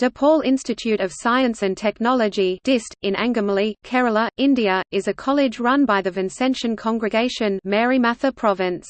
DePaul Institute of Science and Technology DIST, in Angamali, Kerala, India, is a college run by the Vincentian Congregation Marymatha Province.